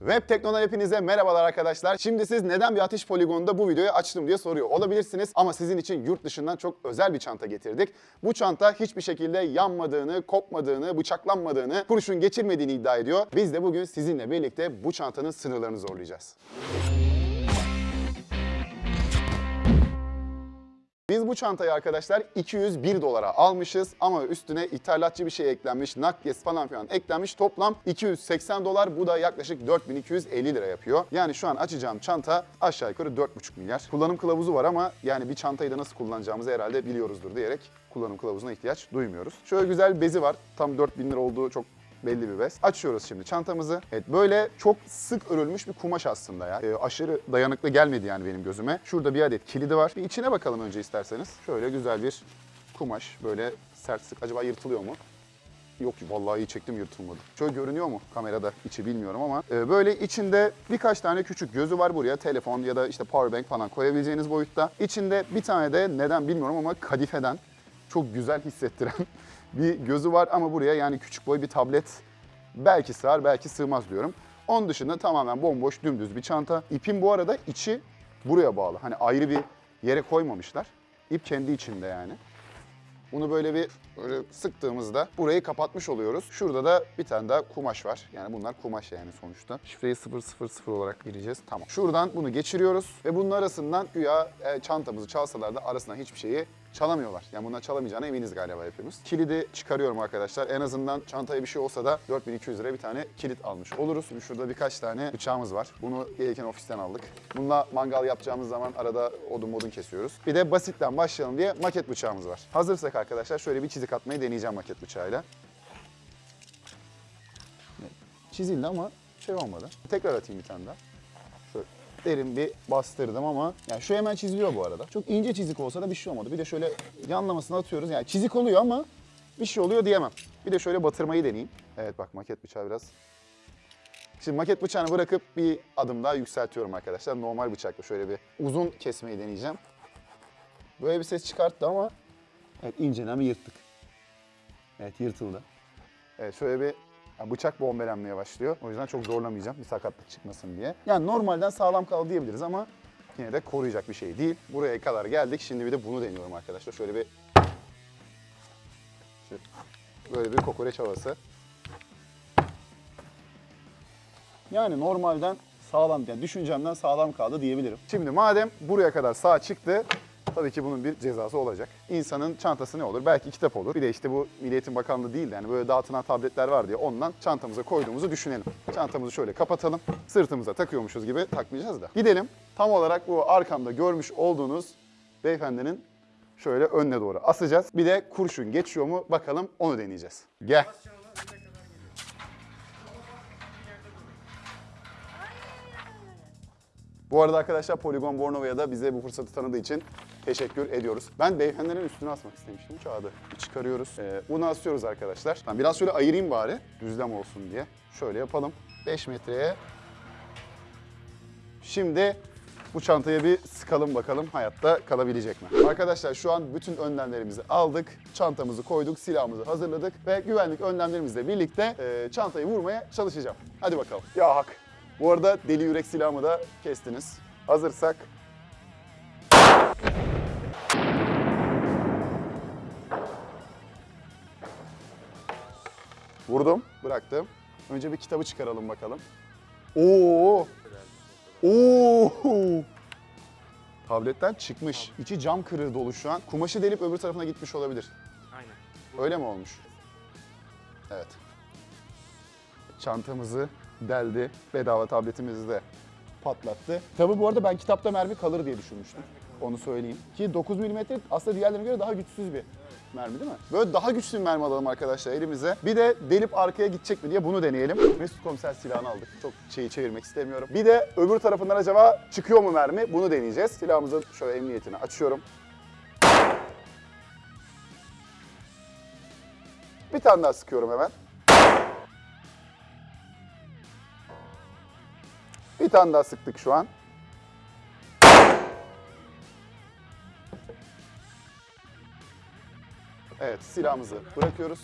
Web Tekno'dan hepinize merhabalar arkadaşlar. Şimdi siz neden bir atış poligonunda bu videoyu açtım diye soruyor olabilirsiniz. Ama sizin için yurt dışından çok özel bir çanta getirdik. Bu çanta hiçbir şekilde yanmadığını, kopmadığını, bıçaklanmadığını, kurşun geçirmediğini iddia ediyor. Biz de bugün sizinle birlikte bu çantanın sınırlarını zorlayacağız. Bu çantayı arkadaşlar 201 dolara almışız ama üstüne ithalatçı bir şey eklenmiş, nakliyesi falan filan eklenmiş. Toplam 280 dolar. Bu da yaklaşık 4250 lira yapıyor. Yani şu an açacağım çanta aşağı yukarı 4,5 milyar. Kullanım kılavuzu var ama yani bir çantayı da nasıl kullanacağımızı herhalde biliyoruzdur diyerek kullanım kılavuzuna ihtiyaç duymuyoruz. Şöyle güzel bezi var. Tam 4000 lira olduğu çok belli bir bez. Açıyoruz şimdi çantamızı. Evet böyle çok sık örülmüş bir kumaş aslında ya. Ee, aşırı dayanıklı gelmedi yani benim gözüme. Şurada bir adet kilidi var. Bir içine bakalım önce isterseniz. Şöyle güzel bir kumaş. Böyle sert sık. Acaba yırtılıyor mu? Yok vallahi iyi çektim yırtılmadı. Şöyle görünüyor mu kamerada içi bilmiyorum ama. Ee, böyle içinde birkaç tane küçük gözü var buraya. Telefon ya da işte powerbank falan koyabileceğiniz boyutta. İçinde bir tane de neden bilmiyorum ama kadifeden çok güzel hissettiren bir gözü var ama buraya yani küçük boy bir tablet belki sığar belki sığmaz diyorum. Onun dışında tamamen bomboş dümdüz bir çanta. İpin bu arada içi buraya bağlı. Hani ayrı bir yere koymamışlar. İp kendi içinde yani. Bunu böyle bir böyle sıktığımızda burayı kapatmış oluyoruz. Şurada da bir tane daha kumaş var. Yani bunlar kumaş yani sonuçta. Şifreyi 000 olarak gireceğiz. Tamam. Şuradan bunu geçiriyoruz ve bunun arasından güya e, çantamızı çalsalar da arasından hiçbir şeyi çalamıyorlar. Yani bundan çalamayacağına eminiz galiba hepimiz. Kilidi çıkarıyorum arkadaşlar. En azından çantaya bir şey olsa da 4200 liraya bir tane kilit almış oluruz. Şimdi şurada birkaç tane bıçağımız var. Bunu gelirken ofisten aldık. Bununla mangal yapacağımız zaman arada odun modun kesiyoruz. Bir de basitten başlayalım diye maket bıçağımız var. Hazırsak arkadaşlar şöyle bir çizik atmayı deneyeceğim maket bıçağıyla. Çizildi ama şey olmadı. Tekrar atayım bir tane daha. Derin bir bastırdım ama yani şu hemen çiziliyor bu arada. Çok ince çizik olsa da bir şey olmadı. Bir de şöyle yanlamasını atıyoruz. Yani çizik oluyor ama bir şey oluyor diyemem. Bir de şöyle batırmayı deneyeyim. Evet bak maket bıçağı biraz. Şimdi maket bıçağını bırakıp bir adım daha yükseltiyorum arkadaşlar. Normal bıçakla şöyle bir uzun kesmeyi deneyeceğim. Böyle bir ses çıkarttı ama evet inceden bir yırttık. Evet yırtıldı. Evet şöyle bir ya bıçak bombelenmeye başlıyor. O yüzden çok zorlamayacağım bir sakatlık çıkmasın diye. Yani normalden sağlam kaldı diyebiliriz ama yine de koruyacak bir şey değil. Buraya kadar geldik. Şimdi bir de bunu deniyorum arkadaşlar. Şöyle bir böyle bir kokoreç havası. Yani normalden sağlam, yani düşüncemden sağlam kaldı diyebilirim. Şimdi madem buraya kadar sağ çıktı, tabii ki bunun bir cezası olacak. İnsanın çantası ne olur? Belki kitap olur. Bir de işte bu Milli Bakanlığı değil de yani böyle dağıtılan tabletler var diye ondan çantamıza koyduğumuzu düşünelim. Çantamızı şöyle kapatalım. Sırtımıza takıyormuşuz gibi takmayacağız da. Gidelim. Tam olarak bu arkamda görmüş olduğunuz beyefendinin şöyle önüne doğru asacağız. Bir de kurşun geçiyor mu bakalım onu deneyeceğiz. Gel. Bu arada arkadaşlar Polygon Bornova'ya da bize bu fırsatı tanıdığı için teşekkür ediyoruz. Ben beyefendilerin üstüne asmak istemiştim kağıdı. Çıkarıyoruz. Ee, bunu asıyoruz arkadaşlar. Ben biraz şöyle ayırayım bari düzlem olsun diye. Şöyle yapalım. 5 metreye. Şimdi bu çantaya bir sıkalım bakalım hayatta kalabilecek mi? Arkadaşlar şu an bütün önlemlerimizi aldık. Çantamızı koyduk, silahımızı hazırladık ve güvenlik önlemlerimizle birlikte e, çantayı vurmaya çalışacağım. Hadi bakalım. Ya hak. Bu arada deli yürek silahımı da kestiniz. Hazırsak Vurdum, bıraktım. Önce bir kitabı çıkaralım bakalım. Oo! Oo! Tabletten çıkmış. İçi cam kırığı dolu şu an. Kumaşı delip öbür tarafına gitmiş olabilir. Aynen. Öyle mi olmuş? Evet. Çantamızı deldi. Bedava tabletimizi de patlattı. Tabi bu arada ben kitapta mermi kalır diye düşünmüştüm. Onu söyleyeyim. Ki 9 mm aslında diğerlerine göre daha güçsüz bir mermi değil mi? Böyle daha güçlü bir mermi alalım arkadaşlar elimize. Bir de delip arkaya gidecek mi diye bunu deneyelim. Mesut komiser silahını aldık. Çok şeyi çevirmek istemiyorum. Bir de öbür tarafından acaba çıkıyor mu mermi? Bunu deneyeceğiz. Silahımızın şöyle emniyetini açıyorum. Bir tane daha sıkıyorum hemen. Tane daha sıktık şu an. Evet silahımızı bırakıyoruz.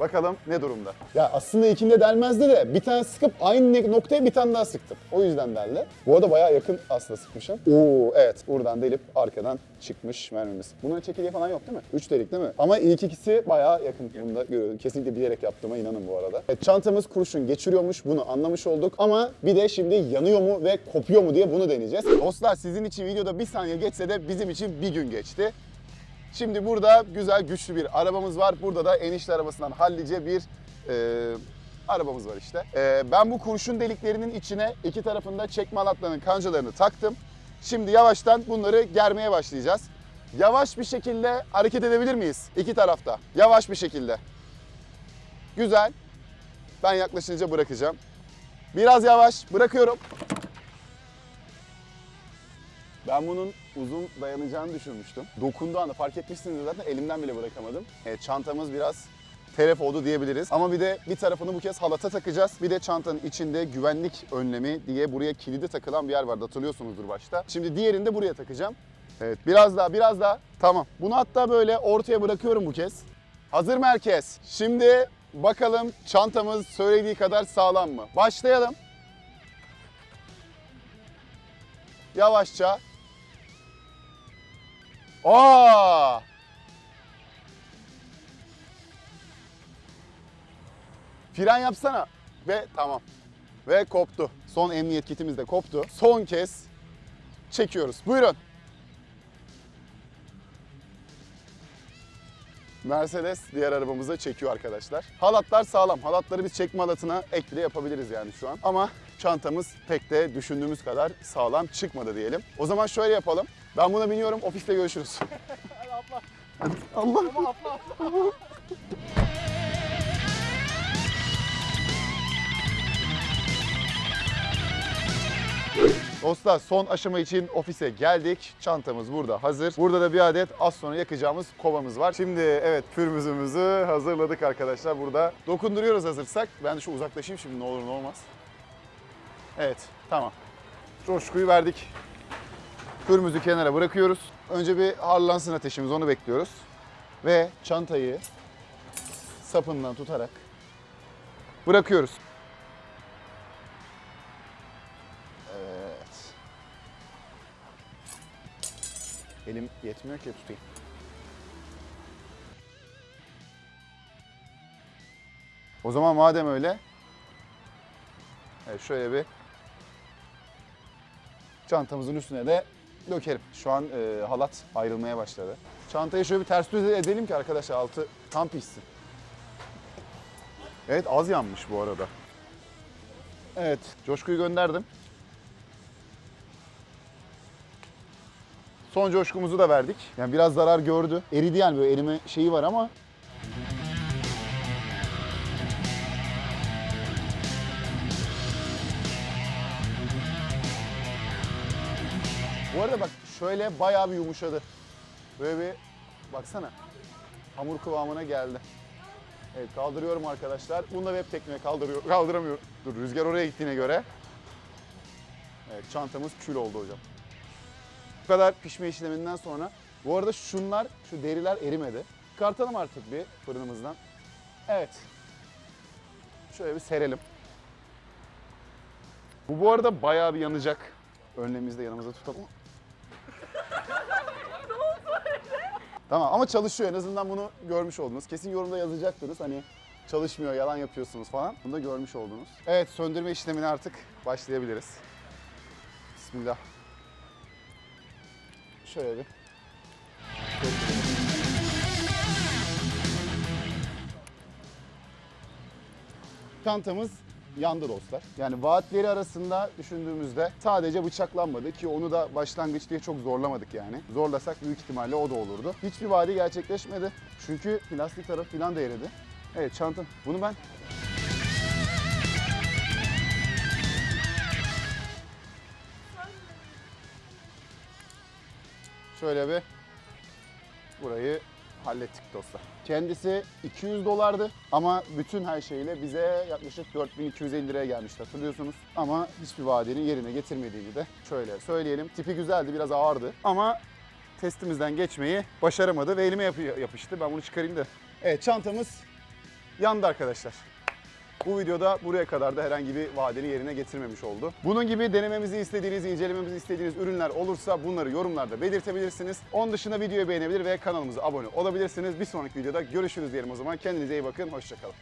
Bakalım ne durumda? Ya aslında ikinde delmezdi de bir tane sıkıp aynı noktaya bir tane daha sıktım. O yüzden deldi. Bu arada bayağı yakın aslında sıkmışım. Oo evet buradan delip arkadan çıkmış mermimiz. Bunun çekirdeği falan yok değil mi? 3 delik değil mi? Ama ilk ikisi bayağı yakın. Bunu da görüyorum. Kesinlikle bilerek yaptığıma inanın bu arada. Evet, çantamız kurşun geçiriyormuş. Bunu anlamış olduk. Ama bir de şimdi yanıyor mu ve kopuyor mu diye bunu deneyeceğiz. Dostlar sizin için videoda bir saniye geçse de bizim için bir gün geçti. Şimdi burada güzel güçlü bir arabamız var. Burada da enişte arabasından hallice bir e, arabamız var işte. E, ben bu kurşun deliklerinin içine iki tarafında çekme halatlarının kancalarını taktım. Şimdi yavaştan bunları germeye başlayacağız. Yavaş bir şekilde hareket edebilir miyiz? İki tarafta. Yavaş bir şekilde. Güzel. Ben yaklaşınca bırakacağım. Biraz yavaş. Bırakıyorum. Ben bunun uzun dayanacağını düşünmüştüm. Dokunduğu anda fark etmişsiniz zaten elimden bile bırakamadım. Evet, çantamız biraz telef oldu diyebiliriz. Ama bir de bir tarafını bu kez halata takacağız. Bir de çantanın içinde güvenlik önlemi diye buraya kilidi takılan bir yer vardı hatırlıyorsunuzdur başta. Şimdi diğerini de buraya takacağım. Evet biraz daha biraz daha. Tamam. Bunu hatta böyle ortaya bırakıyorum bu kez. Hazır mı herkes? Şimdi bakalım çantamız söylediği kadar sağlam mı? Başlayalım. Yavaşça. Aa! Fren yapsana. Ve tamam. Ve koptu. Son emniyet kitimiz de koptu. Son kez çekiyoruz. Buyurun. Mercedes diğer arabamıza çekiyor arkadaşlar. Halatlar sağlam. Halatları biz çekme halatına ek bile yapabiliriz yani şu an. Ama çantamız pek de düşündüğümüz kadar sağlam çıkmadı diyelim. O zaman şöyle yapalım. Ben buna biniyorum. Ofiste görüşürüz. Hadi Allah. Dostlar son aşama için ofise geldik. Çantamız burada hazır. Burada da bir adet az sonra yakacağımız kovamız var. Şimdi evet pürmüzümüzü hazırladık arkadaşlar burada. Dokunduruyoruz hazırsak. Ben de şu uzaklaşayım şimdi ne olur ne olmaz. Evet tamam. Coşkuyu verdik. Pürmüzü kenara bırakıyoruz. Önce bir harlansın ateşimiz onu bekliyoruz. Ve çantayı sapından tutarak bırakıyoruz. Evet. Elim yetmiyor ki tutayım. O zaman madem öyle, evet şöyle bir çantamızın üstüne de dökelim. Şu an e, halat ayrılmaya başladı. Çantayı şöyle bir ters düz edelim ki arkadaşlar altı tam pişsin. Evet az yanmış bu arada. Evet, coşkuyu gönderdim. Son coşkumuzu da verdik. Yani biraz zarar gördü. Eridi yani böyle erime şeyi var ama Bu arada bak şöyle bayağı bir yumuşadı. Böyle bir baksana. Hamur kıvamına geldi. Evet kaldırıyorum arkadaşlar. Bunu da web tekniğe kaldırıyor, kaldıramıyorum. Dur rüzgar oraya gittiğine göre. Evet çantamız kül oldu hocam. Bu kadar pişme işleminden sonra. Bu arada şunlar, şu deriler erimedi. Çıkartalım artık bir fırınımızdan. Evet. Şöyle bir serelim. Bu bu arada bayağı bir yanacak. Önlemimizde yanımıza tutalım. Tamam ama çalışıyor en azından bunu görmüş oldunuz. Kesin yorumda yazacaktınız hani çalışmıyor yalan yapıyorsunuz falan. Bunu da görmüş oldunuz. Evet söndürme işlemine artık başlayabiliriz. Bismillah. Şöyle bir. Çantamız yandı dostlar. Yani vaatleri arasında düşündüğümüzde sadece bıçaklanmadı ki onu da başlangıç diye çok zorlamadık yani. Zorlasak büyük ihtimalle o da olurdu. Hiçbir vaadi gerçekleşmedi. Çünkü plastik tarafı falan da eridi. Evet çanta. Bunu ben şöyle bir burayı hallettik dostlar. Kendisi 200 dolardı ama bütün her şeyle bize yaklaşık 4250 liraya gelmişti hatırlıyorsunuz. Ama hiçbir vaadini yerine getirmediğini de şöyle söyleyelim. Tipi güzeldi, biraz ağırdı ama testimizden geçmeyi başaramadı ve elime yapı- yapıştı. Ben bunu çıkarayım da. Evet çantamız yandı arkadaşlar. Bu videoda buraya kadar da herhangi bir vadeli yerine getirmemiş oldu. Bunun gibi denememizi istediğiniz, incelememizi istediğiniz ürünler olursa bunları yorumlarda belirtebilirsiniz. Onun dışında videoyu beğenebilir ve kanalımıza abone olabilirsiniz. Bir sonraki videoda görüşürüz diyelim o zaman. Kendinize iyi bakın, hoşçakalın.